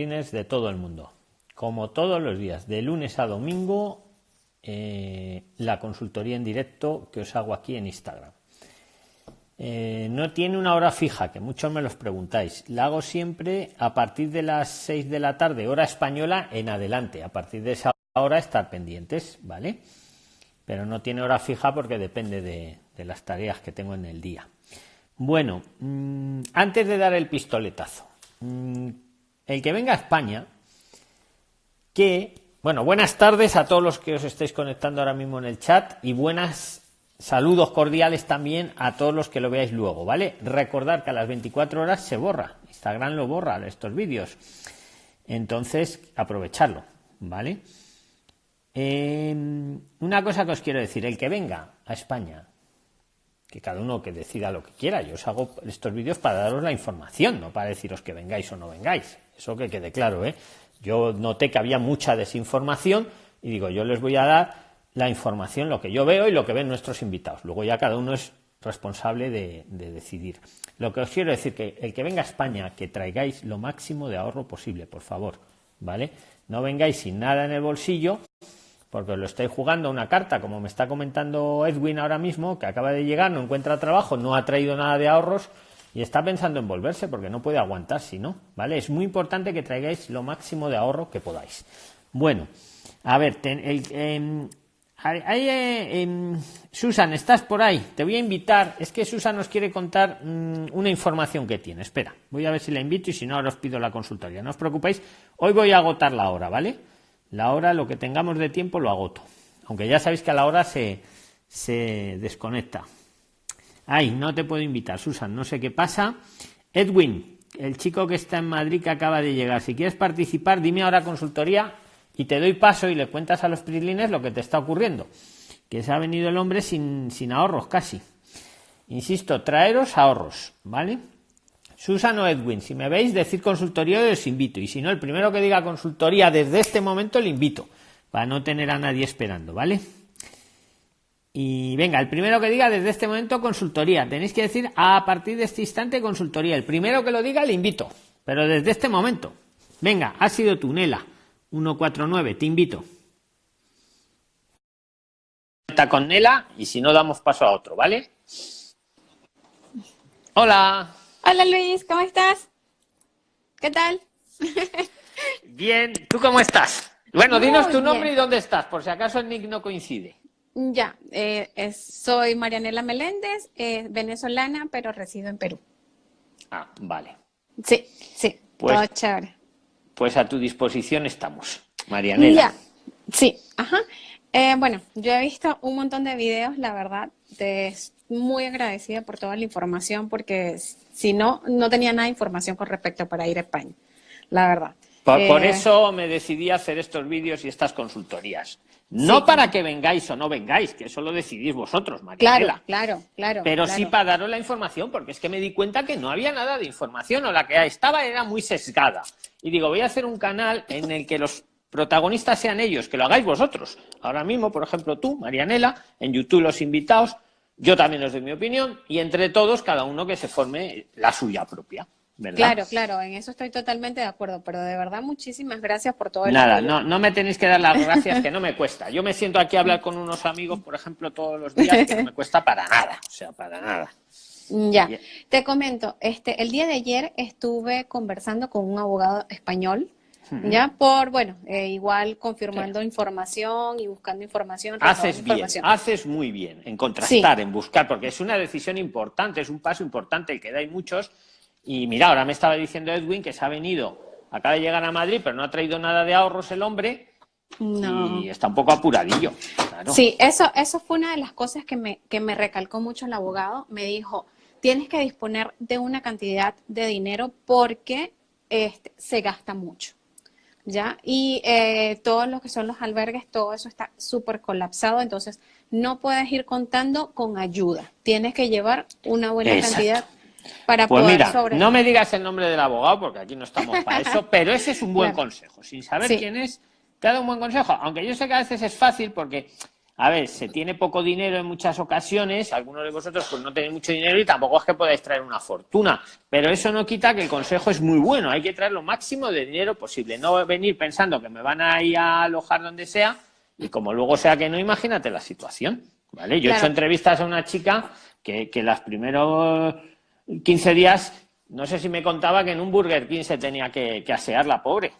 De todo el mundo. Como todos los días, de lunes a domingo, eh, la consultoría en directo que os hago aquí en Instagram. Eh, no tiene una hora fija, que muchos me los preguntáis. La hago siempre a partir de las 6 de la tarde, hora española, en adelante. A partir de esa hora estar pendientes, ¿vale? Pero no tiene hora fija porque depende de, las tareas que tengo en el día. Bueno, mm, antes de dar el pistoletazo, mm, el que venga a España, que, bueno, buenas tardes a todos los que os estáis conectando ahora mismo en el chat y buenas saludos cordiales también a todos los que lo veáis luego, ¿vale? Recordar que a las 24 horas se borra, Instagram lo borra estos vídeos, entonces aprovecharlo, ¿vale? Em, una cosa que os quiero decir, el que venga a España, que cada uno que decida lo que quiera, yo os hago estos vídeos para daros la información, no para deciros que vengáis o no vengáis, eso que quede claro, ¿eh? Yo noté que había mucha desinformación y digo, yo les voy a dar la información, lo que yo veo y lo que ven nuestros invitados. Luego ya cada uno es responsable de, de, decidir. Lo que os quiero decir que el que venga a España, que traigáis lo máximo de ahorro posible, por favor, ¿vale? No vengáis sin nada en el bolsillo, porque lo estáis jugando una carta, como me está comentando Edwin ahora mismo, que acaba de llegar, no encuentra trabajo, no ha traído nada de ahorros y está pensando en volverse porque no puede aguantar si no, ¿vale? Es muy importante que traigáis lo máximo de ahorro que podáis. Bueno, a ver, em, eh, em, Susan, ¿estás por ahí? Te voy a invitar. Es que Susan nos quiere contar mm, una información que tiene. Espera, voy a ver si la invito y si no, ahora os pido la consultoría. No os preocupéis, hoy voy a agotar la hora, ¿vale? La hora, lo que tengamos de tiempo, lo agoto. Aunque ya sabéis que a la hora se, se desconecta. Ay, no te puedo invitar, Susan, no sé qué pasa. Edwin, el chico que está en Madrid que acaba de llegar, si quieres participar, dime ahora consultoría y te doy paso y le cuentas a los prilines lo que te está ocurriendo. Que se ha venido el hombre sin, sin ahorros casi. Insisto, traeros ahorros, ¿vale? Susan o Edwin, si me veis, decir consultoría os invito. Y si no, el primero que diga consultoría desde este momento le invito, para no tener a nadie esperando, ¿vale? Y venga, el primero que diga desde este momento consultoría. Tenéis que decir a partir de este instante consultoría. El primero que lo diga le invito, pero desde este momento. Venga, ha sido tú, Nela. 149, te invito. Está con Nela y si no damos paso a otro, ¿vale? Hola. Hola Luis, ¿cómo estás? ¿Qué tal? Bien, ¿tú cómo estás? Bueno, dinos tu nombre y dónde estás, por si acaso el nick no coincide. Ya, eh, soy Marianela Meléndez, eh, venezolana, pero resido en Perú. Ah, vale. Sí, sí, pues, todo chévere. Pues a tu disposición estamos, Marianela. Ya, sí, ajá. Eh, bueno, yo he visto un montón de videos, la verdad, te muy agradecida por toda la información porque si no, no tenía nada de información con respecto para ir a España, la verdad. Por, eh, eso me decidí a hacer estos vídeos y estas consultorías. No para que vengáis o no vengáis, que eso lo decidís vosotros, María. Claro, claro, claro. Pero sí para daros la información, porque es que me di cuenta que no había nada de información, o la que estaba era muy sesgada. Y digo, voy a hacer un canal en el que los protagonistas sean ellos, que lo hagáis vosotros. Ahora mismo, por ejemplo, tú, Marianela, en YouTube los invitados, yo también os doy mi opinión y entre todos cada uno que se forme la suya propia. ¿Verdad? Claro, claro, en eso estoy totalmente de acuerdo, pero de verdad muchísimas gracias por todo el Nada, no, no me tenéis que dar las gracias, que no me cuesta. Yo me siento aquí a hablar con unos amigos, por ejemplo, todos los días, que no me cuesta para nada, o sea, para nada. Ya, te comento, este, el día de ayer estuve conversando con un abogado español ya por, bueno, eh, igual confirmando información y buscando información. Haces bien, haces muy bien en contrastar, en buscar, porque es una decisión importante, es un paso importante el que dais muchos. Y mira, ahora me estaba diciendo Edwin que se ha venido, acaba de llegar a Madrid, pero no ha traído nada de ahorros el hombre. Y está un poco apuradillo. Sí, eso, eso fue una de las cosas que me, que me recalcó mucho el abogado. Me dijo, tienes que disponer de una cantidad de dinero porque este, se gasta mucho. ¿ya? Y eh, todos los que son los albergues, todo eso está súper colapsado, entonces no puedes ir contando con ayuda, tienes que llevar una buena cantidad para pues poder mira, No me digas el nombre del abogado porque aquí no estamos para eso, pero ese es un buen consejo. Sin saber quién es, te ha dado un buen consejo. Aunque yo sé que a veces es fácil porque a ver, se tiene poco dinero en muchas ocasiones, algunos de vosotros pues no tenéis mucho dinero y tampoco es que podáis traer una fortuna, pero eso no quita que el consejo es muy bueno, hay que traer lo máximo de dinero posible, no venir pensando que me van a ir a alojar donde sea y como luego sea que no, imagínate la situación, ¿vale? Yo he hecho entrevistas a una chica que, que los primeros 15 días, no sé si me contaba que en un Burger King se tenía que, que asear la pobre.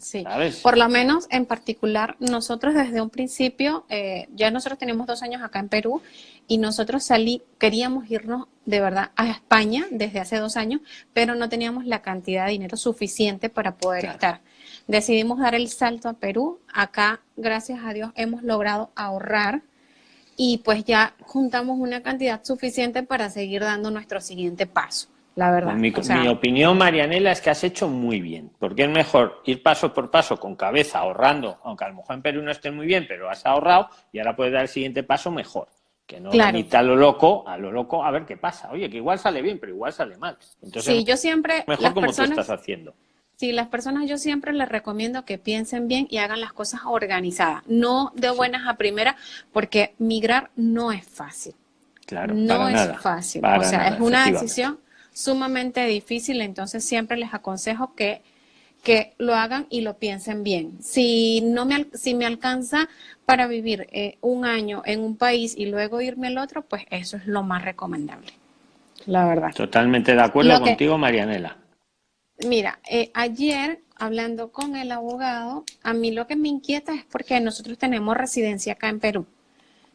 Sí, por lo menos en particular nosotros desde un principio, eh, ya nosotros tenemos dos años acá en Perú y nosotros salí, queríamos irnos de verdad a España desde hace dos años, pero no teníamos la cantidad de dinero suficiente para poder estar. Decidimos dar el salto a Perú, acá gracias a Dios hemos logrado ahorrar y pues ya juntamos una cantidad suficiente para seguir dando nuestro siguiente paso la verdad. Mi, opinión, Marianela, es que has hecho muy bien, porque es mejor ir paso por paso con cabeza, ahorrando, aunque a lo mejor en Perú no esté muy bien, pero has ahorrado y ahora puedes dar el siguiente paso mejor. Que no claro. a lo loco, a lo loco, a ver qué pasa. Oye, que igual sale bien, pero igual sale mal. Entonces, sí, yo siempre. Mejor como tú estás haciendo. Sí, las personas yo siempre les recomiendo que piensen bien y hagan las cosas organizadas, no de buenas a primeras, porque migrar no es fácil. Claro, no es fácil. o sea, es una decisión sumamente difícil, entonces siempre les aconsejo que, que lo hagan y lo piensen bien. Si, no me, si me alcanza para vivir eh, un año en un país y luego irme al otro, pues eso es lo más recomendable, la verdad. Totalmente de acuerdo contigo, Marianela. Mira, eh, ayer hablando con el abogado, a mí lo que me inquieta es porque nosotros tenemos residencia acá en Perú,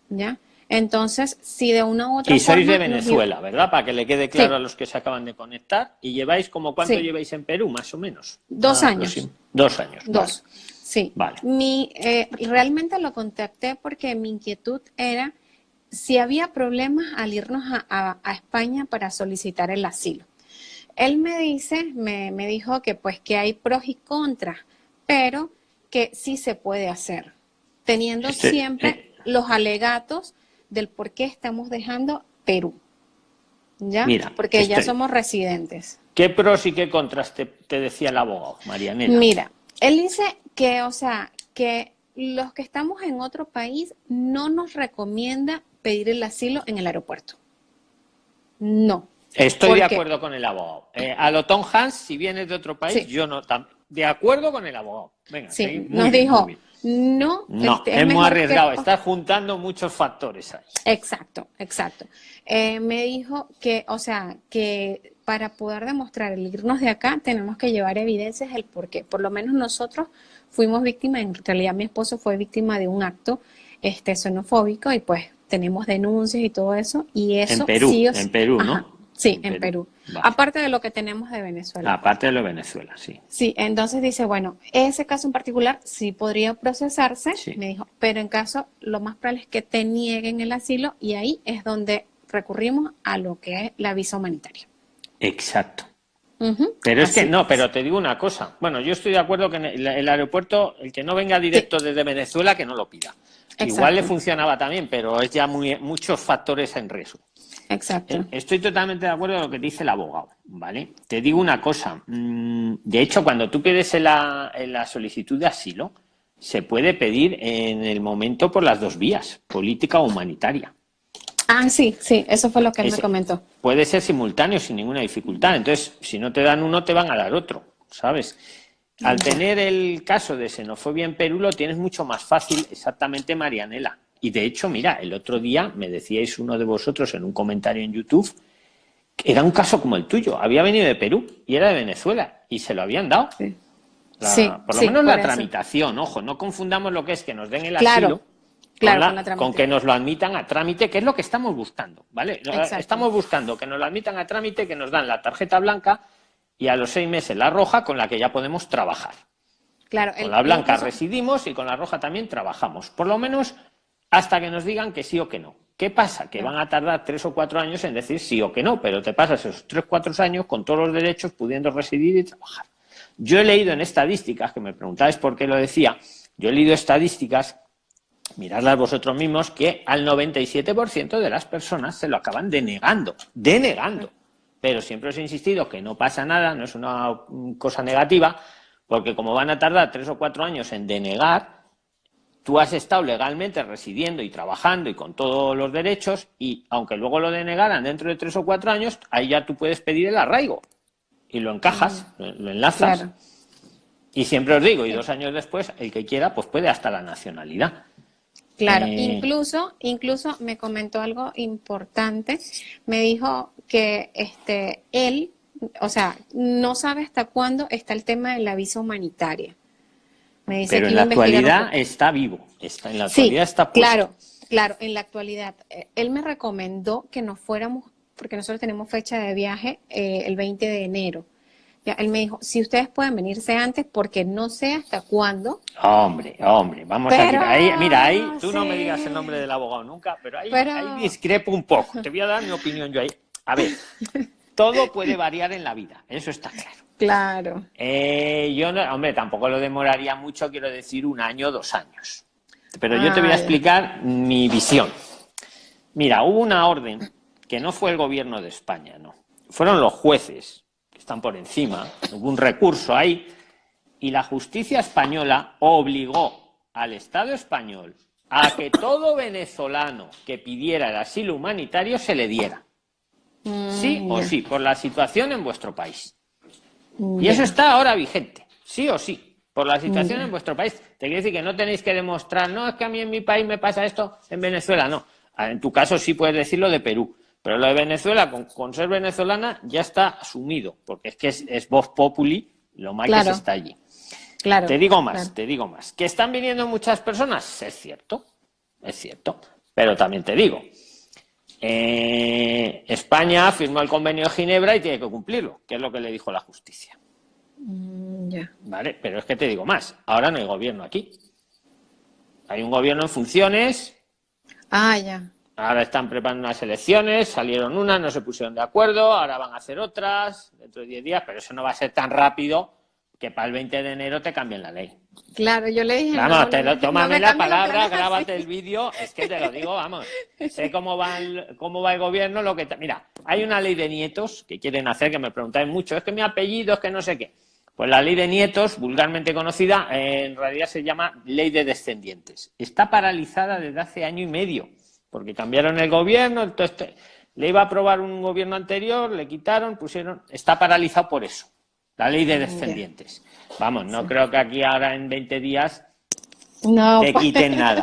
¿ya? Entonces, si de una u otra Y sois de Venezuela, ¿verdad? Para que le quede claro a los que se acaban de conectar. ¿Y lleváis como cuánto lleváis en Perú, más o menos? Dos ah, años. Dos años. Dos. Sí. Vale. Mi, eh, realmente lo contacté porque mi inquietud era si había problemas al irnos a, España para solicitar el asilo. Él me dice, me, me dijo que pues que hay pros y contras, pero que sí se puede hacer, teniendo este, siempre eh, los alegatos del por qué estamos dejando Perú. ¿Ya? Mira, Porque ya este- somos residentes. ¿Qué pros y qué contras te, decía el abogado, Marianela? Mira, él dice que, o sea, que los que estamos en otro país no nos recomienda pedir el asilo en el aeropuerto. No. Estoy de acuerdo con el abogado. Eh, a lo Tom Hans, si vienes de otro país, yo no. De acuerdo con el abogado. Venga, sí, nos dijo, no, no este, es, muy arriesgado, está juntando muchos factores ahí. Exacto, exacto. Eh, me dijo que, o sea, que para poder demostrar el irnos de acá tenemos que llevar evidencias del por qué. Por lo menos nosotros fuimos víctimas, en realidad mi esposo fue víctima de un acto este, xenofóbico y pues tenemos denuncias y todo eso. Y eso en Perú, en Perú, ¿no? Sí, en, Perú. Aparte de lo que tenemos de Venezuela. Aparte de lo de Venezuela, sí. Sí, entonces dice, bueno, ese caso en particular sí podría procesarse, me dijo, pero en caso, lo más probable es que te nieguen el asilo y ahí es donde recurrimos a lo que es la visa humanitaria. Exacto. Pero es que no, pero te digo una cosa. Bueno, yo estoy de acuerdo que en el, aeropuerto, el que no venga directo desde Venezuela, que no lo pida. Igual le funcionaba también, pero es ya muy, muchos factores en riesgo. Exacto. Estoy totalmente de acuerdo con lo que dice el abogado, ¿vale? Te digo una cosa. Mm, de hecho, cuando tú pides la, la solicitud de asilo, se puede pedir en el momento por las dos vías, política o humanitaria. Ah, sí, sí, eso fue lo que él me comentó. Puede ser simultáneo sin ninguna dificultad. Entonces, si no te dan uno, te van a dar otro, ¿sabes? Al tener el caso de xenofobia en Perú, lo tienes mucho más fácil, exactamente, Marianela. Y de hecho, mira, el otro día me decíais uno de vosotros en un comentario en YouTube que era un caso como el tuyo. Había venido de Perú y era de Venezuela y se lo habían dado. Sí. por lo menos la tramitación, ojo, no confundamos lo que es que nos den el asilo con, que nos lo admitan a trámite, que es lo que estamos buscando, ¿vale? Estamos buscando que nos lo admitan a trámite, que nos dan la tarjeta blanca y a los seis meses la roja con la que ya podemos trabajar. Claro, con la blanca residimos y con la roja también trabajamos. Por lo menos hasta que nos digan que sí o que no. ¿Qué pasa? Que van a tardar tres o cuatro años en decir sí o que no, pero te pasas esos tres o cuatro años con todos los derechos pudiendo residir y trabajar. Yo he leído en estadísticas, que me preguntáis por qué lo decía, yo he leído estadísticas, miradlas vosotros mismos, que al 97% de las personas se lo acaban denegando, denegando. Pero siempre os he insistido que no pasa nada, no es una cosa negativa, porque como van a tardar tres o cuatro años en denegar, tú has estado legalmente residiendo y trabajando y con todos los derechos y aunque luego lo denegaran dentro de tres o cuatro años, ahí ya tú puedes pedir el arraigo y lo encajas, lo enlazas. Y siempre os digo, y dos años después, el que quiera, pues puede hasta la nacionalidad. Claro, eh, incluso, incluso me comentó algo importante. Me dijo que este, él, o sea, no sabe hasta cuándo está el tema de la visa humanitaria. Me dice Pero en la actualidad está vivo, está, en la actualidad está puesto. Claro, claro, en la actualidad. Eh, él me recomendó que nos fuéramos, porque nosotros tenemos fecha de viaje eh, el 20 de enero él me dijo, si ustedes pueden venirse antes, porque no sé hasta cuándo. Hombre, hombre, vamos a tirar. Ahí, mira, ahí tú no me digas el nombre del abogado nunca, pero ahí, discrepo un poco. Te voy a dar mi opinión yo ahí. A ver, todo puede variar en la vida, eso está claro. Claro. Eh, yo, no, hombre, tampoco lo demoraría mucho, quiero decir un año, dos años. Pero yo te voy a explicar mi visión. Mira, hubo una orden que no fue el gobierno de España, no. Fueron los jueces están por encima, hubo un recurso ahí, y la justicia española obligó al Estado español a que todo venezolano que pidiera el asilo humanitario se le diera. Sí o sí, por la situación en vuestro país. Y eso está ahora vigente, sí o sí, por la situación en vuestro país. Te quiere decir que no tenéis que demostrar, no, es que a mí en mi país me pasa esto, en Venezuela no. En tu caso sí puedes decirlo de Perú. Pero lo de Venezuela, con, ser venezolana, ya está asumido, porque es que es, voz populi lo mal que se está allí. Claro, te digo más, te digo más. ¿Que están viniendo muchas personas? Es cierto, es cierto. Pero también te digo, eh, España firmó el convenio de Ginebra y tiene que cumplirlo, que es lo que le dijo la justicia. Mm, vale, pero es que te digo más, ahora no hay gobierno aquí. Hay un gobierno en funciones. Ah, ya. Ahora están preparando unas elecciones, salieron unas, no se pusieron de acuerdo, ahora van a hacer otras dentro de 10 días, pero eso no va a ser tan rápido que para el 20 de enero te cambien la ley. Claro, yo le dije... Vamos, te lo, tómame la palabra, grábate el vídeo, es que te lo digo, vamos, sé cómo va el, cómo va el gobierno, lo que... Mira, hay una ley de nietos que quieren hacer, que me preguntáis mucho, es que mi apellido, es que no sé qué. Pues la ley de nietos, vulgarmente conocida, en realidad se llama ley de descendientes. Está paralizada desde hace año y medio porque cambiaron el gobierno, entonces le iba a aprobar un gobierno anterior, le quitaron, pusieron, está paralizado por eso, la ley de descendientes. Vamos, no creo que aquí ahora en 20 días no. te quiten nada.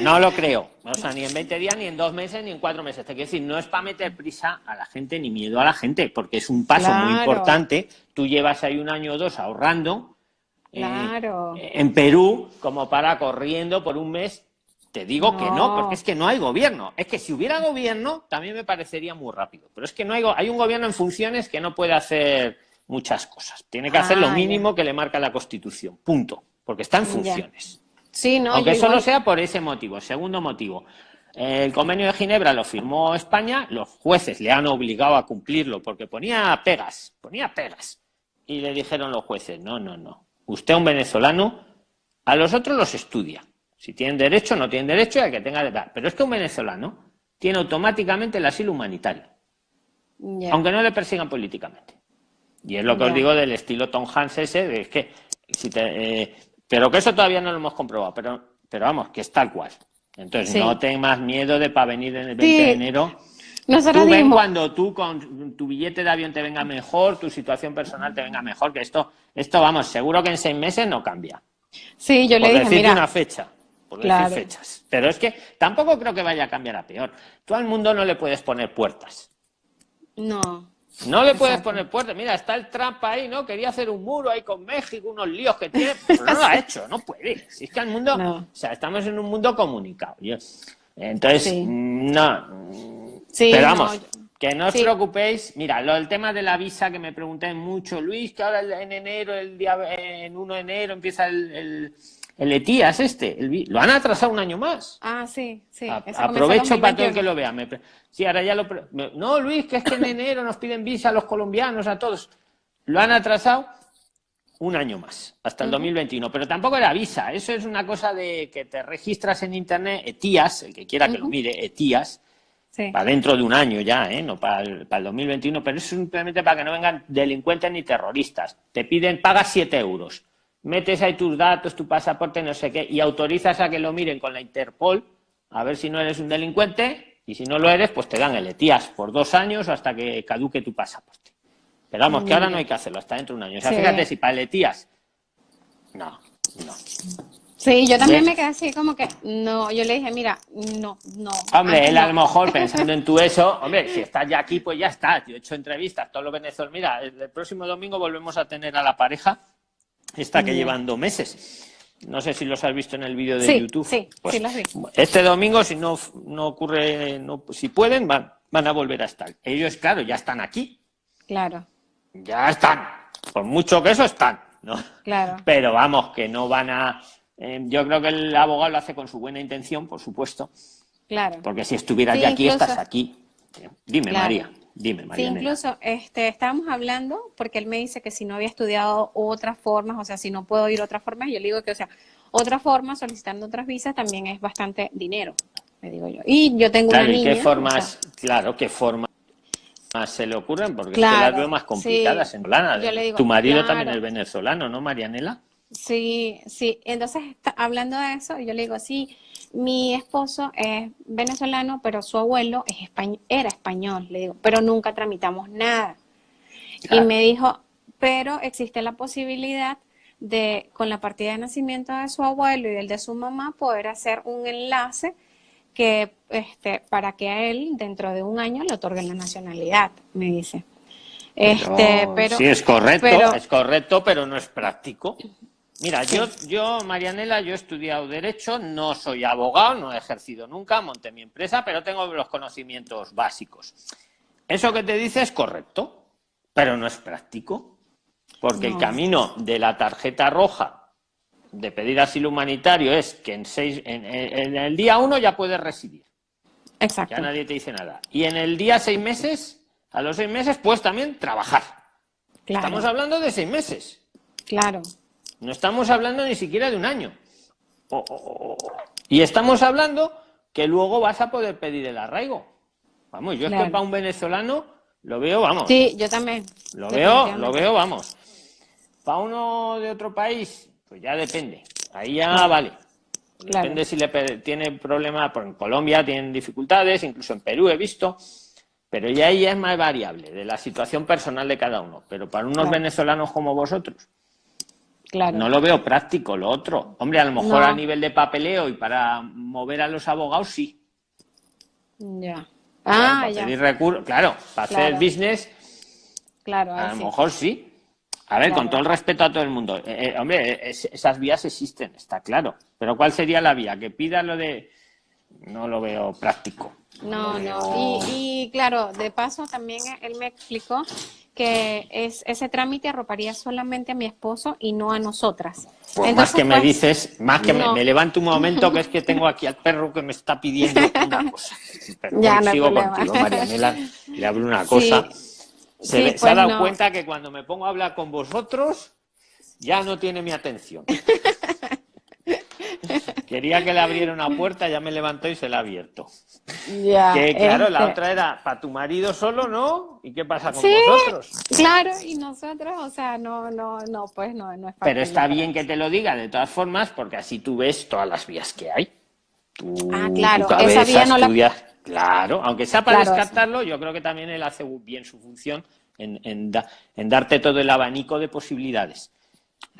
No lo creo. O sea, ni en 20 días, ni en dos meses, ni en cuatro meses. Te quiero decir, no es para meter prisa a la gente ni miedo a la gente, porque es un paso muy importante. Tú llevas ahí un año o dos ahorrando eh, claro. en Perú como para corriendo por un mes te digo que no, porque es que no hay gobierno. Es que si hubiera gobierno, también me parecería muy rápido. Pero es que no hay, hay un gobierno en funciones que no puede hacer muchas cosas. Tiene que hacer lo ah, mínimo que le marca la Constitución. Punto. Porque está en funciones. Sí, no, Aunque solo sea por ese motivo. Segundo motivo. El convenio de Ginebra lo firmó España, los jueces le han obligado a cumplirlo porque ponía pegas, ponía pegas. Y le dijeron los jueces, no, no, no. Usted un venezolano, a los otros los estudia si tienen derecho, no tienen derecho, hay que tenga de Pero es que un venezolano tiene automáticamente el asilo humanitario, aunque no le persigan políticamente. Y es lo que os digo del estilo Tom Hanks ese, es que si te, eh, pero que eso todavía no lo hemos comprobado, pero, pero vamos, que es tal cual. Entonces, no tengas miedo de para venir en el 20 de enero. Nosotros tú ven cuando tú con tu billete de avión te venga mejor, tu situación personal te venga mejor, que esto, esto vamos, seguro que en seis meses no cambia. Sí, yo le dije, mira, una fecha por decir fechas. Pero es que tampoco creo que vaya a cambiar a peor. Tú al mundo no le puedes poner puertas. No. No le puedes poner puertas. Mira, está el Trump ahí, ¿no? Quería hacer un muro ahí con México, unos líos que tiene. Pero no lo ha hecho, no puede. Si es que al mundo. O sea, estamos en un mundo comunicado. Entonces, no. Sí, pero vamos. Que no os preocupéis. Mira, lo del tema de la visa que me pregunté mucho, Luis, que ahora en enero, el día en 1 de enero empieza el el ETIAS este, lo han atrasado un año más. Ah, sí, sí. aprovecho para todo el que lo vea. sí, ahora ya lo... no, Luis, que es que en enero nos piden visa a los colombianos, a todos. Lo han atrasado un año más, hasta el 2021. Pero tampoco era visa. Eso es una cosa de que te registras en Internet, ETIAS, el que quiera que lo mire, ETIAS, para dentro de un año ya, ¿eh? no para el, para el 2021, pero es simplemente para que no vengan delincuentes ni terroristas. Te piden, pagas 7 euros metes ahí tus datos, tu pasaporte, no sé qué, y autorizas a que lo miren con la Interpol, a ver si no eres un delincuente, y si no lo eres, pues te dan el ETIAS por dos años hasta que caduque tu pasaporte. Pero vamos, que ahora no hay que hacerlo, hasta dentro de un año. O sea, fíjate si para el ETIAS, no, no. Sí, yo también me quedé así como que, no, yo le dije, mira, no, no. Hombre, él a lo mejor pensando en tu eso, hombre, si estás ya aquí, pues ya estás. Yo he hecho entrevistas, todos los venezolanos. Mira, el próximo domingo volvemos a tener a la pareja, esta que llevan dos meses. No sé si los has visto en el vídeo de YouTube. Sí, pues, sí, los vi. Este domingo, si no, no ocurre, no, si pueden, van, van a volver a estar. Ellos, claro, ya están aquí. Claro. Ya están. Por mucho que eso están. ¿no? Claro. Pero vamos, que no van a eh, yo creo que el abogado lo hace con su buena intención, por supuesto. Claro. Porque si estuvieras ya aquí, estás aquí. Dime, María. Dime, María. Sí, incluso este, estábamos hablando, porque él me dice que si no había estudiado otras formas, o sea, si no puedo ir otras formas, yo le digo que, o sea, otra forma, solicitando otras visas, también es bastante dinero, le digo yo. Y yo tengo una niña. ¿y qué formas, claro, qué formas se le ocurren? Porque es que las veo más complicadas en plana. Tu marido también es venezolano, ¿no, Marianela? Sí, sí. Entonces, hablando de eso, yo le digo, sí, mi esposo es venezolano, pero su abuelo es era español, le digo, pero nunca tramitamos nada. Y me dijo, pero existe la posibilidad de, con la partida de nacimiento de su abuelo y el de su mamá, poder hacer un enlace que, este, para que a él, dentro de un año, le otorguen la nacionalidad, me dice. Este, pero, sí, es correcto, es correcto, pero no es práctico. Mira, yo, yo, Marianela, yo he estudiado Derecho, no soy abogado, no he ejercido nunca, monté mi empresa, pero tengo los conocimientos básicos. Eso que te dice es correcto, pero no es práctico, porque el camino de la tarjeta roja de pedir asilo humanitario es que en, seis, en, el día uno ya puedes residir. Exacto. Ya nadie te dice nada. Y en el día seis meses, a los seis meses, puedes también trabajar. Estamos hablando de seis meses. Claro. No estamos hablando ni siquiera de un año. y estamos hablando que luego vas a poder pedir el arraigo. Vamos, yo es que para un venezolano lo veo, vamos. Sí, yo también. Lo veo, lo veo, vamos. Para uno de otro país, pues ya depende. Ahí ya vale. Depende si le tiene problemas, en Colombia tienen dificultades, incluso en Perú he visto, pero ya ahí es más variable de la situación personal de cada uno. Pero para unos venezolanos como vosotros, no lo veo práctico, lo otro. Hombre, a lo mejor a nivel de papeleo y para mover a los abogados, sí. Ya. Ah, ya. claro, para hacer business, claro, a lo mejor sí. A ver, con todo el respeto a todo el mundo. Eh, eh, hombre, esas vías existen, está claro. Pero ¿cuál sería la vía? Que pida lo de... No lo veo práctico. No, no. y claro, de paso también él me explicó que es, ese trámite arroparía solamente a mi esposo y no a nosotras. Pues más que me pues, dices, más que me, levanto un momento que es que tengo aquí al perro que me está pidiendo una cosa. Pero ya, no sigo contigo, Marianela, le hablo una cosa. se, ha pues dado cuenta que cuando me pongo a hablar con vosotros, ya no tiene mi atención. Quería que le abriera una puerta, ya me levantó y se la ha abierto. Ya, que claro, la este otra era para tu marido solo, ¿no? ¿Y qué pasa con vosotros? Claro, y nosotros, o sea, no, no, no, pues no, no es Pero está bien que te lo diga de todas formas, porque así tú ves todas las vías que hay. ah, claro, esa vía no la... Claro, aunque sea para descartarlo, yo creo que también él hace bien su función en, en darte todo el abanico de posibilidades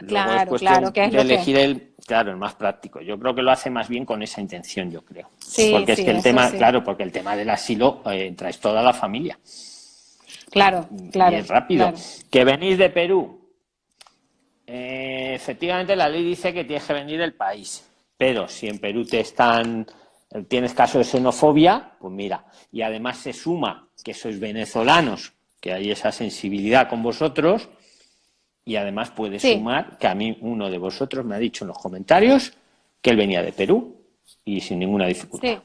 claro, claro, que es de elegir el, claro, el más práctico. Yo creo que lo hace más bien con esa intención, yo creo. Sí, porque es que el tema, claro, porque el tema del asilo eh, traes toda la familia. Claro, claro. Y es rápido. Que venís de Perú. Eh, efectivamente, la ley dice que tienes que venir del país. Pero si en Perú te están, tienes caso de xenofobia, pues mira. Y además se suma que sois venezolanos, que hay esa sensibilidad con vosotros y además puede sumar que a mí uno de vosotros me ha dicho en los comentarios que él venía de Perú y sin ninguna dificultad. Sí.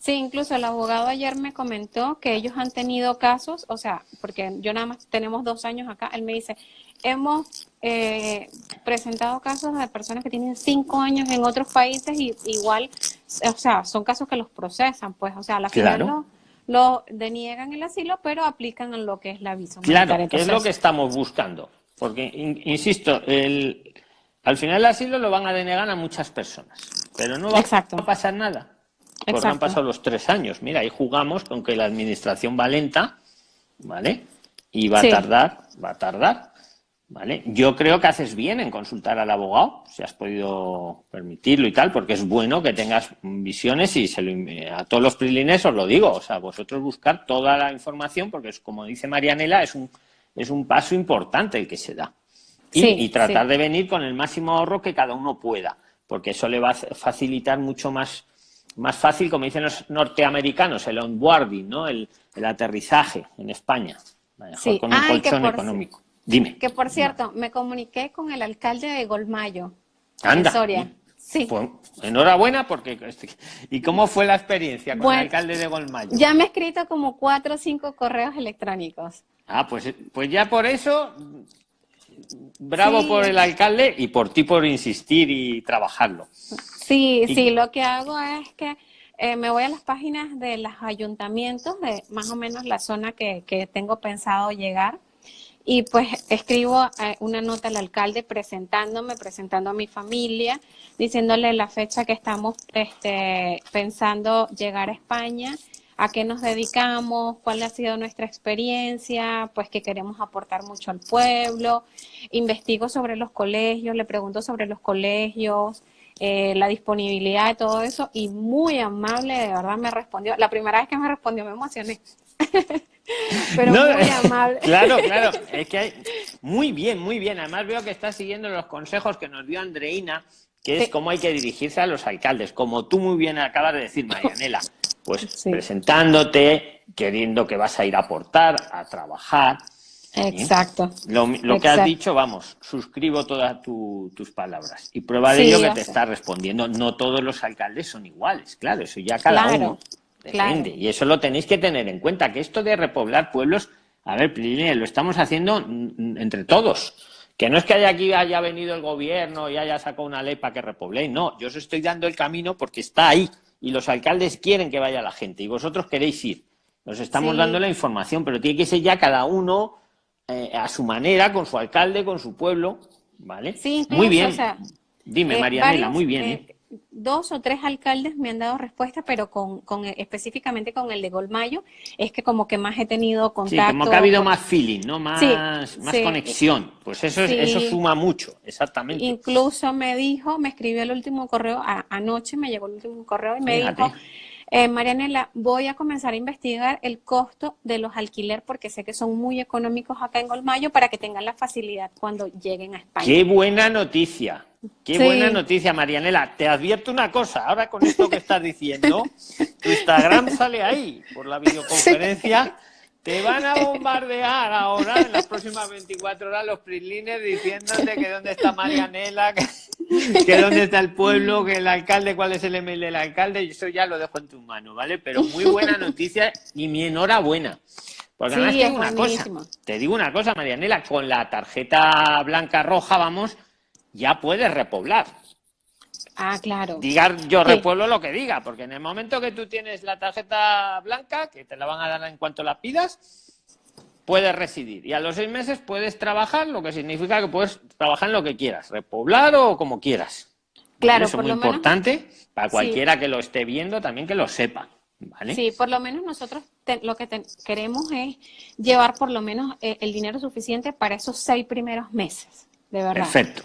Sí, incluso el abogado ayer me comentó que ellos han tenido casos, o sea, porque yo nada más tenemos dos años acá, él me dice, hemos eh, presentado casos de personas que tienen cinco años en otros países y igual, o sea, son casos que los procesan, pues, o sea, a la final lo, deniegan el asilo, pero aplican lo que es la visa. Claro, que es lo que estamos buscando. Porque, insisto, el, al final el asilo lo van a denegar a muchas personas, pero no va a pasar nada. Porque han pasado los tres años. Mira, ahí jugamos con que la administración va lenta, ¿vale? Y va a tardar, va a tardar, ¿vale? Yo creo que haces bien en consultar al abogado, si has podido permitirlo y tal, porque es bueno que tengas visiones y se lo, a todos los prilines os lo digo, o sea, vosotros buscar toda la información, porque es como dice Marianela, es un, es un paso importante el que se da. Y, tratar de venir con el máximo ahorro que cada uno pueda, porque eso le va a facilitar mucho más, más fácil, como dicen los norteamericanos, el onboarding, ¿no? el, aterrizaje en España, con un colchón económico. Dime. Que por cierto, me comuniqué con el alcalde de Golmayo, Anda. Soria. Sí. Pues, enhorabuena porque... Este, ¿Y cómo fue la experiencia con el alcalde de Golmayo? Ya me he escrito como cuatro o cinco correos electrónicos. Ah, pues, pues ya por eso bravo por el alcalde y por ti por insistir y trabajarlo. Sí, sí, lo que hago es que eh, me voy a las páginas de los ayuntamientos, de más o menos la zona que, tengo pensado llegar, y pues escribo eh, una nota al alcalde presentándome, presentando a mi familia, diciéndole la fecha que estamos este, pensando llegar a España a qué nos dedicamos, cuál ha sido nuestra experiencia, pues que queremos aportar mucho al pueblo. Investigo sobre los colegios, le pregunto sobre los colegios, eh, la disponibilidad de todo eso y muy amable, de verdad me respondió. La primera vez que me respondió me emocioné. Pero muy amable. Claro, claro. Es que hay... Muy bien, muy bien. Además veo que está siguiendo los consejos que nos dio Andreina, que es cómo hay que dirigirse a los alcaldes. Como tú muy bien acabas de decir, Marianela pues presentándote, queriendo que vas a ir a aportar, a trabajar. Exacto. Lo, que has dicho, vamos, suscribo todas tus palabras. Y prueba de ello que te está respondiendo. No todos los alcaldes son iguales, claro, eso ya cada uno depende. Y eso lo tenéis que tener en cuenta, que esto de repoblar pueblos, a ver, lo estamos haciendo entre todos. Que no es que haya aquí haya venido el gobierno y haya sacado una ley para que repobléis, no, yo os estoy dando el camino porque está ahí y los alcaldes quieren que vaya la gente y vosotros queréis ir. Nos estamos dando la información, pero tiene que ser ya cada uno eh, a su manera, con su alcalde, con su pueblo, ¿vale? Sí, muy bien. Dime, eh, Marianela, muy bien. Eh, dos o tres alcaldes me han dado respuesta, pero con, con específicamente con el de Golmayo, es que como que más he tenido contacto. Sí, como que ha habido más feeling, ¿no? Más, más conexión. Pues eso, eso suma mucho, exactamente. Incluso me dijo, me escribió el último correo, anoche me llegó el último correo y me dijo, eh, Marianela, voy a comenzar a investigar el costo de los alquiler porque sé que son muy económicos acá en Golmayo para que tengan la facilidad cuando lleguen a España. Qué buena noticia. Qué buena noticia, Marianela. Te advierto una cosa, ahora con esto que estás diciendo, tu Instagram sale ahí por la videoconferencia. Te van a bombardear ahora en las próximas 24 horas los prislines diciéndote que dónde está Marianela, que, dónde está el pueblo, que el alcalde, cuál es el email del alcalde, y eso ya lo dejo en tu mano, ¿vale? Pero muy buena noticia y mi enhorabuena. Porque además te digo una cosa, te digo una cosa, Marianela, con la tarjeta blanca roja, vamos, ya puedes repoblar. Ah, claro. Diga yo repueblo lo que diga, porque en el momento que tú tienes la tarjeta blanca, que te la van a dar en cuanto la pidas, puedes residir. Y a los seis meses puedes trabajar, lo que significa que puedes trabajar en lo que quieras, repoblar o como quieras. Claro, Eso es muy importante para cualquiera que lo esté viendo también que lo sepa. ¿vale? Sí, por lo menos nosotros lo que queremos es llevar por lo menos eh, el dinero suficiente para esos seis primeros meses, de verdad. Perfecto.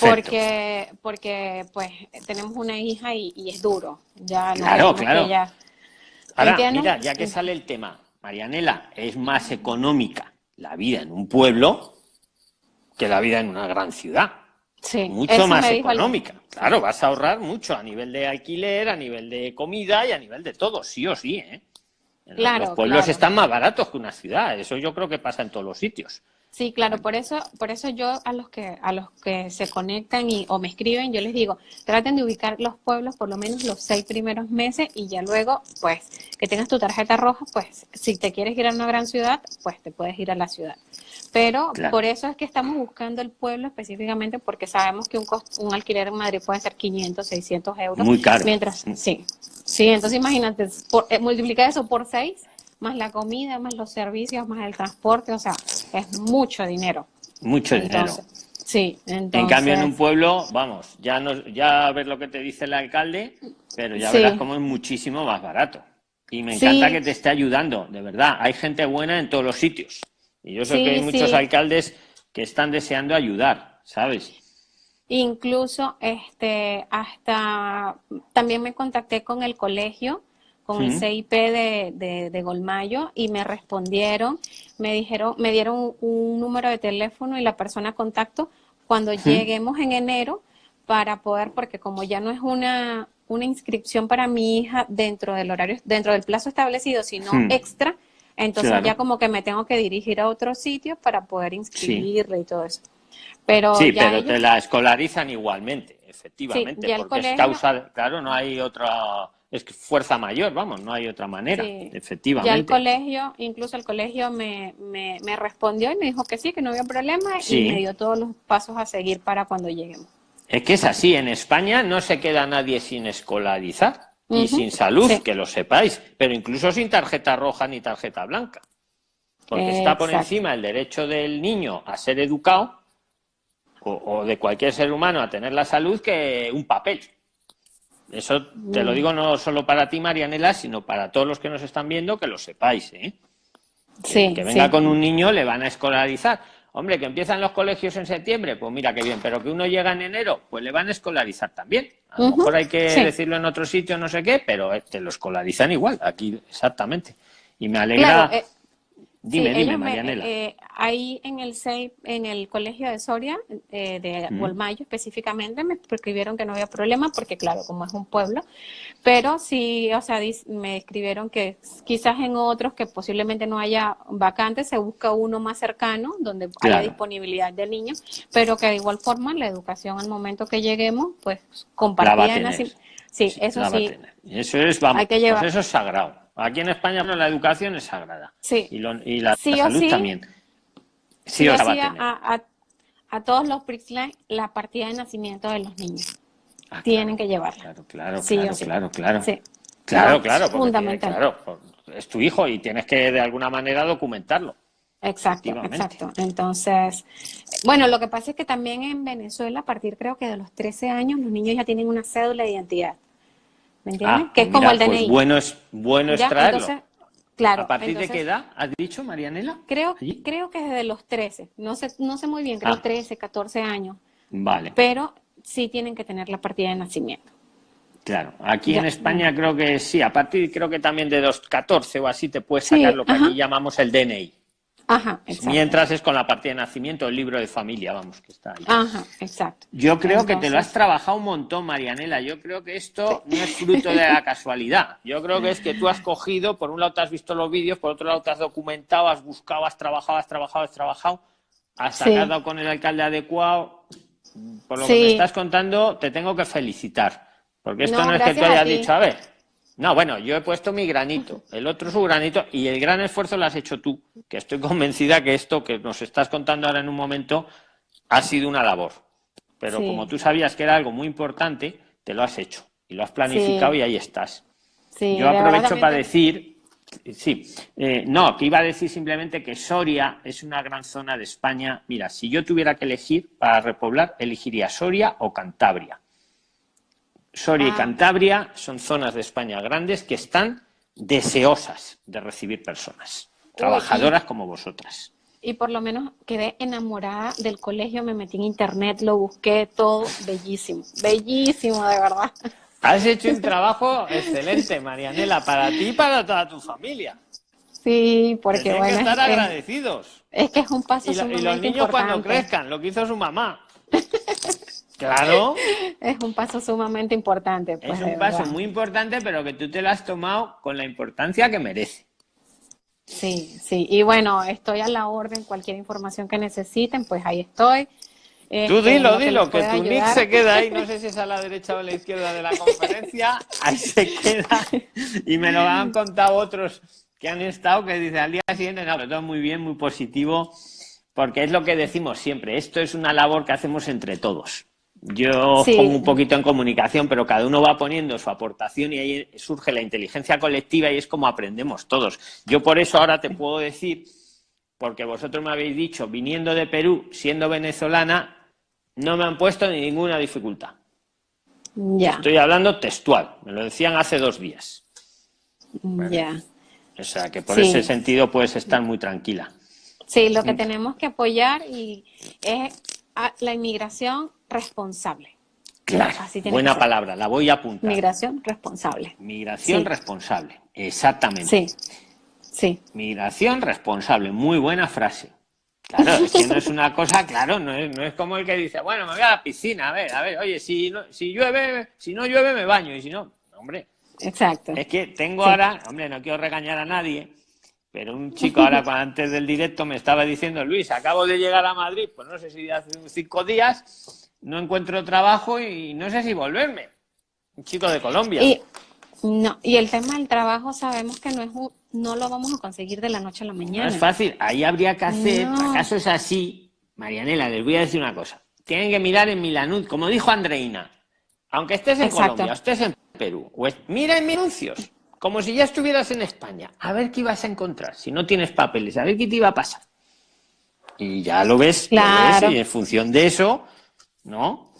Porque, porque pues tenemos una hija y, es duro. Ya claro, claro. Ahora, mira, ya que sale el tema, Marianela, es más económica la vida en un pueblo que la vida en una gran ciudad. Sí, mucho más económica. Claro, vas a ahorrar mucho a nivel de alquiler, a nivel de comida y a nivel de todo, sí o sí. ¿eh? los pueblos están más baratos que una ciudad, eso yo creo que pasa en todos los sitios. Sí, claro, por eso, por eso yo a los que, a los que se conectan y, o me escriben, yo les digo, traten de ubicar los pueblos por lo menos los seis primeros meses y ya luego, pues, que tengas tu tarjeta roja, pues, si te quieres ir a una gran ciudad, pues te puedes ir a la ciudad. Pero por eso es que estamos buscando el pueblo específicamente porque sabemos que un, un alquiler en Madrid puede ser 500, 600 euros. Muy caro. Mientras, sí, sí, entonces imagínate, por, eh, multiplica eso por seis más la comida, más los servicios, más el transporte, o sea, es mucho dinero. Mucho dinero. Sí, entonces... En cambio, en un pueblo, vamos, ya no, ya ves lo que te dice el alcalde, pero ya verás cómo es muchísimo más barato. Y me encanta que te esté ayudando, de verdad. Hay gente buena en todos los sitios. Y yo sé que hay muchos alcaldes que están deseando ayudar, ¿sabes? Incluso, este, hasta también me contacté con el colegio, con el CIP de, de, Golmayo, y me respondieron, me dijeron, me dieron un, número de teléfono y la persona contacto cuando lleguemos en enero para poder, porque como ya no es una, una inscripción para mi hija dentro del horario, dentro del plazo establecido, sino extra, entonces ya como que me tengo que dirigir a otro sitio para poder inscribirle y todo eso. Pero sí, pero te la escolarizan igualmente, efectivamente, porque es causa, claro, no hay otra, es fuerza mayor, vamos, no hay otra manera, efectivamente. Ya el colegio, incluso el colegio me, me, me, respondió y me dijo que sí, que no había problema y me dio todos los pasos a seguir para cuando lleguemos. Es que es así, en España no se queda nadie sin escolarizar y sin salud, que lo sepáis, pero incluso sin tarjeta roja ni tarjeta blanca. Porque está por encima el derecho del niño a ser educado o, de cualquier ser humano a tener la salud que un papel. Eso te lo mm. digo no solo para ti, Marianela, sino para todos los que nos están viendo, que lo sepáis. ¿eh? Que, que venga con un niño le van a escolarizar. Hombre, que empiezan los colegios en septiembre, pues mira qué bien, pero que uno llega en enero, pues le van a escolarizar también. A lo mejor hay que decirlo en otro sitio, no sé qué, pero te lo escolarizan igual, aquí exactamente. Y me alegra. Eh, Dime, dime, Marianela. Eh, ahí en el en el colegio de Soria, eh, de Golmayo específicamente, me escribieron que no había problema, porque claro, como es un pueblo, pero sí, o sea, me escribieron que quizás en otros que posiblemente no haya vacantes, se busca uno más cercano, donde haya disponibilidad de niños, pero que de igual forma la educación al momento que lleguemos, pues compartida. Sí, eso sí. Eso es, vamos, hay que llevar. Pues eso es sagrado. Aquí en España la educación es sagrada. Sí. Y, la, salud también. Sí, o sí a, a, todos los PRIXLA la partida de nacimiento de los niños. Ah, Tienen que llevarla. Claro, claro, claro, claro, claro. Sí. Claro, claro. Fundamental. claro, es tu hijo y tienes que de alguna manera documentarlo. Exacto, exacto. Entonces, bueno, lo que pasa es que también en Venezuela, a partir creo que de los 13 años, los niños ya tienen una cédula de identidad. ¿Me entiendes? Ah, que es como el DNI. Pues bueno es, bueno es traerlo. claro, ¿A partir de qué edad has dicho, Marianela? Creo, creo que desde los 13. No sé, no sé muy bien, creo 13, ah. 14 años. Vale. Pero sí tienen que tener la partida de nacimiento. Claro, aquí en España creo que sí, a partir creo que también de los 14 o así te puedes sacar lo que aquí llamamos el DNI. Ajá, Mientras es con la partida de nacimiento, el libro de familia, vamos, que está ahí. Ajá, exacto. Yo creo que te lo has trabajado un montón, Marianela. Yo creo que esto no es fruto de la casualidad. Yo creo que es que tú has cogido, por un lado te has visto los vídeos, por otro lado te has documentado, has buscado, has trabajado, has trabajado, has trabajado, has sacado con el alcalde adecuado. Por lo que me estás contando, te tengo que felicitar. Porque esto no, es que tú hayas dicho, a ver, no, bueno, yo he puesto mi granito, el otro su granito, y el gran esfuerzo lo has hecho tú, que estoy convencida que esto que nos estás contando ahora en un momento ha sido una labor. Pero como tú sabías que era algo muy importante, te lo has hecho y lo has planificado y ahí estás. yo aprovecho para decir, sí, eh, no, que iba a decir simplemente que Soria es una gran zona de España. Mira, si yo tuviera que elegir para repoblar, elegiría Soria o Cantabria Soria y ah. Cantabria son zonas de España grandes que están deseosas de recibir personas, trabajadoras como vosotras. Y por lo menos quedé enamorada del colegio, me metí en internet, lo busqué todo, bellísimo, bellísimo de verdad. Has hecho un trabajo excelente, Marianela, para ti y para toda tu familia. Sí, porque Tienen bueno. que estar agradecidos. Es que es un paso y, y los niños cuando crezcan, lo que hizo su mamá. Claro. es un paso sumamente importante. Pues, es un paso muy importante, pero que tú te lo has tomado con la importancia que merece. Sí, sí. Y bueno, estoy a la orden. Cualquier información que necesiten, pues ahí estoy. Tú este, dilo, dilo, que, tu nick se queda ahí, no sé si es a la derecha o a la izquierda de la conferencia, ahí se queda. Y me lo han contado otros que han estado, que dice al día siguiente, no, pero todo muy bien, muy positivo, porque es lo que decimos siempre, esto es una labor que hacemos entre todos. Yo pongo un poquito en comunicación, pero cada uno va poniendo su aportación y ahí surge la inteligencia colectiva y es como aprendemos todos. Yo por eso ahora te puedo decir, porque vosotros me habéis dicho, viniendo de Perú, siendo venezolana, no me han puesto ninguna dificultad. Ya. Estoy hablando textual, me lo decían hace dos días. Ya. O sea, que por Sí. ese sentido puedes estar muy tranquila. Sí, lo que tenemos que apoyar y es a la inmigración responsable. Claro, Así buena palabra, la voy a apuntar. Migración responsable. Migración Sí. responsable, exactamente. Sí, sí, Migración responsable, muy buena frase. Claro, es que no es una cosa, claro, no es, no es como el que dice, bueno, me voy a la piscina, a ver, a ver, oye, si, no, si llueve, si no llueve me baño, y si no, hombre, exacto. es que tengo Sí. ahora, hombre, no quiero regañar a nadie, pero un chico ahora antes del directo me estaba diciendo, Luis, acabo de llegar a Madrid, pues no sé si hace cinco días, no encuentro trabajo y no sé si volverme. Un chico de Colombia. Y, no, y el tema del trabajo sabemos que no es un- no lo vamos a conseguir de la noche a la No mañana. es fácil, ahí habría que hacer, No. para casos así, Marianela, les voy a decir una cosa. Tienen que mirar en Milanud, como dijo Andreina, aunque estés en Exacto. Colombia, estés en Perú, es- mira en mis anuncios, como si ya estuvieras en España, a ver qué ibas a encontrar, si no tienes papeles, a ver qué te iba a pasar. Y ya lo ves, lo ves, Claro. y en función de eso, ¿no?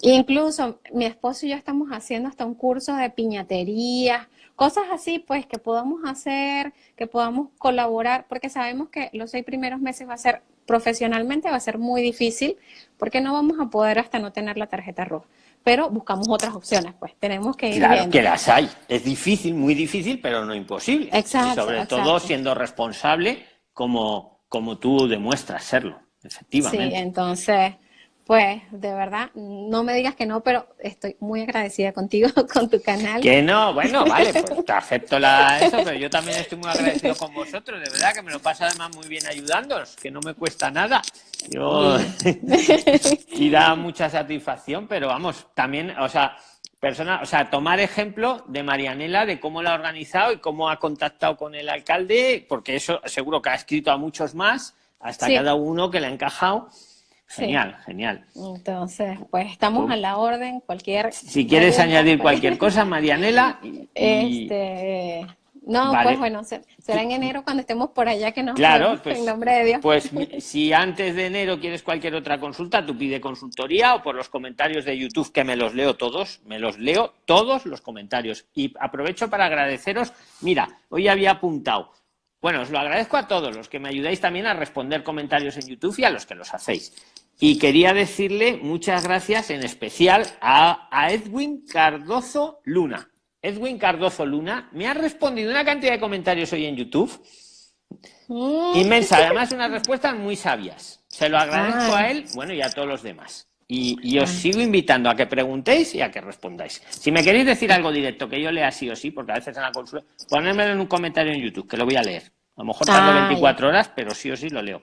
Incluso mi esposo y yo estamos haciendo hasta un curso de piñatería, cosas así, pues que podamos hacer, que podamos colaborar, porque sabemos que los seis primeros meses va a ser profesionalmente, va a ser muy difícil, porque no vamos a poder hasta no tener la tarjeta roja. Pero buscamos otras opciones, pues tenemos que ir Claro viendo. que las hay. Es difícil, muy difícil, pero no imposible. Exacto, y sobre exacto. todo siendo responsable como, como tú demuestras serlo, Sí, efectivamente. entonces, pues de verdad, no me digas que no, pero estoy muy agradecida contigo, con tu canal. Que no, bueno, vale, pues te acepto la, eso, pero yo también estoy muy agradecido con vosotros, de verdad que me lo paso además muy bien ayudándoos, que no me cuesta nada. Yo y da mucha satisfacción, pero vamos, también, o sea, persona, o sea, tomar ejemplo de Marianela, de cómo la ha organizado y cómo ha contactado con el alcalde, porque eso seguro que ha escrito a muchos más, hasta Sí. cada uno que le ha encajado. Sí. Genial, genial. Entonces, pues estamos a la orden, cualquier... Si quieres añadir cualquier cosa, Marianela, y- Este, no, Vale. pues bueno, se- será en enero cuando estemos por allá que nos Claro, vemos, pues, en nombre de Dios. pues si antes de enero quieres cualquier otra consulta, tú pide consultoría o por los comentarios de YouTube que me los leo todos, me los leo todos los comentarios. Y aprovecho para agradeceros, mira, hoy había apuntado, bueno, os lo agradezco a todos los que me ayudáis también a responder comentarios en YouTube y a los que los hacéis. Y quería decirle muchas gracias en especial a, a Edwin Cardozo Luna. Edwin Cardozo Luna me ha respondido una cantidad de comentarios hoy en YouTube Mm, Inmensa, además unas respuestas muy sabias. Se lo agradezco Ay. a él, bueno, y a todos los demás. Y, y os sigo invitando a que preguntéis y a que respondáis. Si me queréis decir algo directo que yo lea sí o sí, porque a veces en la consulta, ponérmelo en un comentario en YouTube, que lo voy a leer. A lo mejor tardo Ah, 24 horas, pero sí o sí lo leo.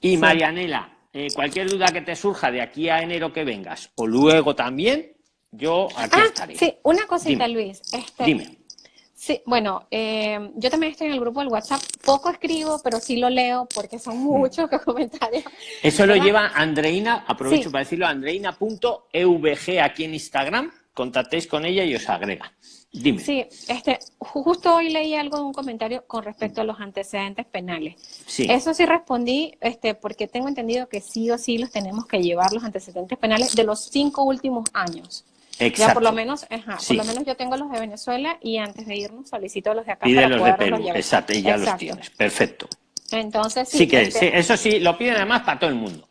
Y Marianela, eh, cualquier duda que te surja de aquí a enero que vengas, o luego también, yo aquí Ah, estaré. sí, una cosita, Dime. Luis. Este, Dime. Sí, bueno, eh, yo también estoy en el grupo del WhatsApp. Poco escribo, pero sí lo leo porque son Mm. muchos comentarios. Eso lo ¿Verdad? lleva Andreina, aprovecho Sí. para decirlo, andreina.evg aquí en Instagram, contactéis con ella y os agrega. Dime. Sí, este, ju- justo hoy leí algo de un comentario con respecto a los antecedentes penales. Sí. Eso sí respondí, este, porque tengo entendido que sí o sí los tenemos que llevar los antecedentes penales de los cinco últimos años. Exacto. Ya por lo menos, ajá, Sí. por lo menos yo tengo los de Venezuela y antes de irnos solicito los de acá Pide para los de Perú, llevar. exacto, y ya los Exacto. tienes. Perfecto. Entonces sí, Sí que, este, sí, eso sí, lo piden además para todo el mundo.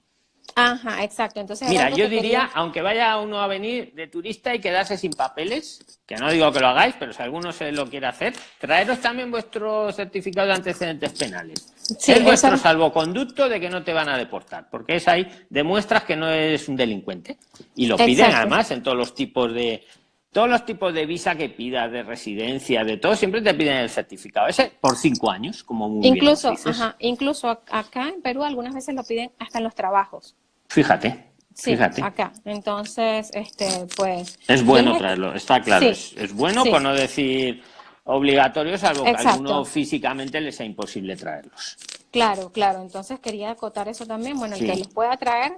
Ajá, exacto. Entonces Mira, yo que diría, quería- aunque vaya uno a venir de turista y quedarse sin papeles, que no digo que lo hagáis, pero si alguno se lo quiere hacer, traeros también vuestro certificado de antecedentes penales. Sí, es vuestro salvoconducto de que no te van a deportar, porque es ahí, demuestras que no eres un delincuente. Y lo piden Exacto. además en todos los tipos de todos los tipos de visa que pidas, de residencia, de todo, siempre te piden el certificado. Ese por cinco años, como muy bien Incluso, nos dices. ajá, incluso ac- acá en Perú algunas veces lo piden hasta en los trabajos. Fíjate, Sí, fíjate. acá. Entonces, este, pues. Es bueno les- traerlo, está claro. Sí, es, es bueno sí. por no decir obligatorio, salvo que a Exacto. alguno físicamente les sea imposible traerlos. Claro, claro. Entonces quería acotar eso también. Bueno, el que los pueda traer,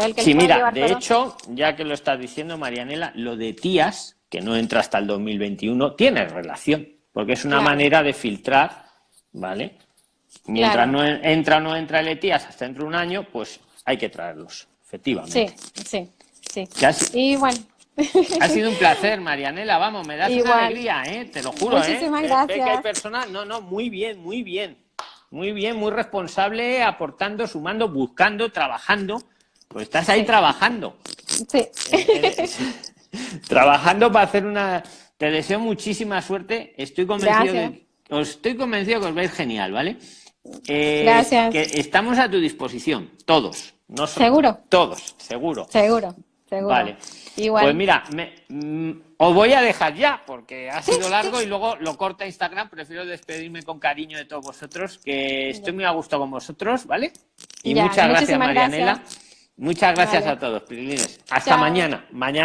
el que Sí, los pueda mira, llevar, de perdón. hecho, ya que lo estás diciendo, Marianela, lo de tías, que no entra hasta el 2021, tiene relación, porque es una Claro. manera de filtrar, ¿vale? Mientras Claro. no en- entra o no entra el ETIAS hasta dentro de un año, pues hay que traerlos, efectivamente. Sí, sí, sí. Y bueno, Ha sido un placer, Marianela. Vamos, me das una alegría, ¿eh? Te lo juro, ¿eh? Muchísimas Eh, ve que hay gracias. personas, no, no, muy bien, muy bien. Muy bien, muy responsable, aportando, sumando, buscando, trabajando. Pues estás ahí trabajando. sí. Trabajando para hacer una. Te deseo muchísima suerte. Estoy convencido Gracias. de. Os estoy convencido que os vais genial, ¿vale? Eh, Gracias. Que estamos a tu disposición, todos. No solo- ¿Seguro? Todos, seguro. Seguro, seguro. Vale. Igual. Pues mira, me- mm, os voy a dejar ya, porque ha sido largo y luego lo corta Instagram. Prefiero despedirme con cariño de todos vosotros, que estoy muy a gusto con vosotros, ¿vale? Y Ya, muchas gracias, Marianela. gracias. Muchas gracias Vale. a todos, Prilines. Hasta Chao. mañana. Mañana.